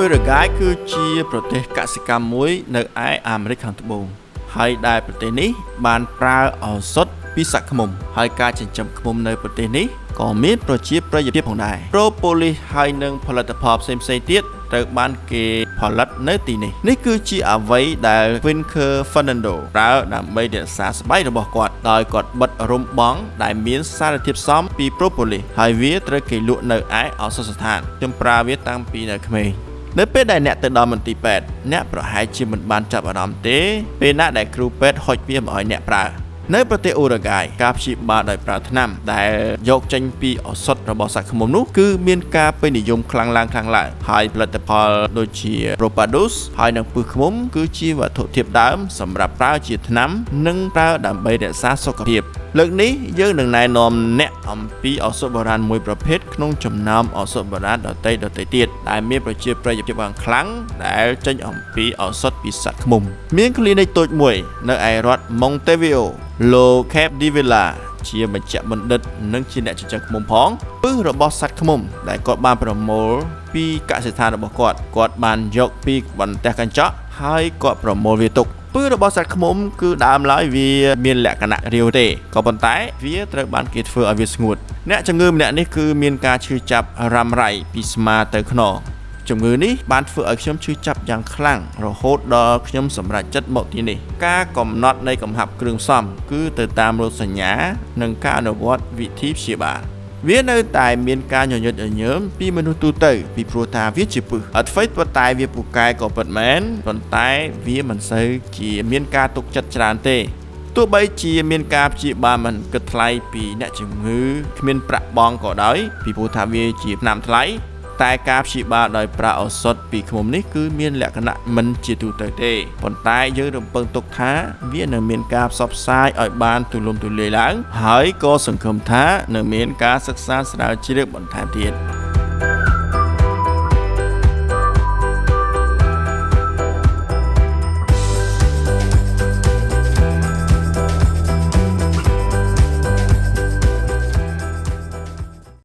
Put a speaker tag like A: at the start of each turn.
A: អ៊ុយរ៉ាហ្គាយគឺជាប្រទេសកសិកម្មមួយនៅឯអាមេរិកខាងត្បូងហើយដែលប្រទេសនេះបានប្រើឱសថពីសត្វឃ្មុំ ហើយការចិញ្ចឹមឃ្មុំនៅប្រទេសនេះក៏មានប្រជាប្រិយភាពផងដែរប្រូប៉ូលីសហើយនិងផលិតផលផ្សេងៗទៀតត្រូវបានគេផលិតនៅទីនេះនេះគឺជាអ្វីដែល Winker Fernando ប្រើដើម្បីរក្សាស្បែករបស់គាត់ដោយគាត់បិទរំបងដែលមានសារធាតុផ្សំពី propolis ហើយវាត្រូវគេលក់នៅឯឱសថស្ថានខ្ញុំប្រើវាតាំងពីនៅក្មេង នៅពេលដែលអ្នកទៅដល់មន្ទីរពេទ្យអ្នកប្រហែលជាមិនបានចាប់អារម្មណ៍ទេពេលណាដែលគ្រូពេទ្យហុចវាមកឲ្យអ្នកប្រើ នៅប្រទេសអ៊ុរ៉ាហ្គាយការព្យាបាលដោយប្រើថ្នាំដែលយកចេញពីឱសថរបស់សត្វឃ្មុំនោះគឺមានការពេញនិយមខ្លាំងឡើងខ្លាំងឡើងហើយផលិតផលដូចជា Propadus ហើយនិងពឹសឃ្មុំគឺជាវត្ថុធាតុដើមសម្រាប់ប្រើជាថ្នាំ និងប្រើដើម្បីរក្សាសុខភាពលើកនេះយើងនឹងណែនាំអ្នកអំពីឱសថបុរាណមួយប្រភេទក្នុងចំណោមឱសថបុរាណដទៃដទៃទៀតដែលមានប្រជាប្រិយភាពយ៉ាងខ្លាំងដែលចេញអំពីឱសថពីសត្វឃ្មុំ មាន clinic តូចមួយ នៅឯរដ្ឋ Montevideo លោក Cap Divilla ជាបញ្ជាបណ្ឌិត និងជាអ្នកចិញ្ចឹមឃ្មុំផងពឹសរបស់សត្វឃ្មុំ ដែលគាត់បានប្រមូលពីកសិដ្ឋានរបស់គាត់គាត់បានយកពីបន្ទះកញ្ចក់ហើយគាត់ប្រមូលវាទុកពឺរបស់សត្វឃ្មុំគឺដើមឡើយវាមានលក្ខណៈរាវទេក៏ប៉ុន្តែវាត្រូវបានគេធ្វើឲ្យវាស្ងួតអ្នកជំងឺម្នាក់នេះគឺមានការឈឺចាប់រ៉ាំរ៉ៃពីស្មាទៅខ្នង ជំងឺនេះបានធ្វើឲ្យខ្ញុំឈឺចាប់យ៉ាងខ្លាំងរហូតដល់ខ្ញុំសម្រេចចិត្តមកទីនេះការកំណត់នៃកំហាប់គ្រឿងផ្សំគឺទៅតាមរោគសញ្ញា និងការអនុវត្តវិធីព្យាបាលវានៅតែមានការញញឹតញញើមពីមនុស្សទូទៅពីព្រោះថាវាជាពឹសអត់ហ្វេប៉ុន្តែវាពូកែក៏ពិតមែនប៉ុន្តែវាមិនសូវជាមានការទុកចិត្តច្រើនទេទោះបីជាមានការព្យាបាលមិនគិតថ្លៃពីអ្នកជំងឺគ្មានប្រាក់បង់ក៏ដោយពីព្រោះថាវាជាថ្នាំថ្លៃ តែការព្យាបាលដោយប្រើឱសថពីឃ្មុំនេះគឺមានលក្ខណៈមិនជាទូទៅទេប៉ុន្តែយើងរំពឹងទុកថាវានឹងមានការផ្សព្វផ្សាយឲ្យបានទូលំទូលាយឡើង ហើយក៏សង្ឃឹមថានឹងមានការសិក្សាស្រាវជ្រាវបន្ថែមទៀត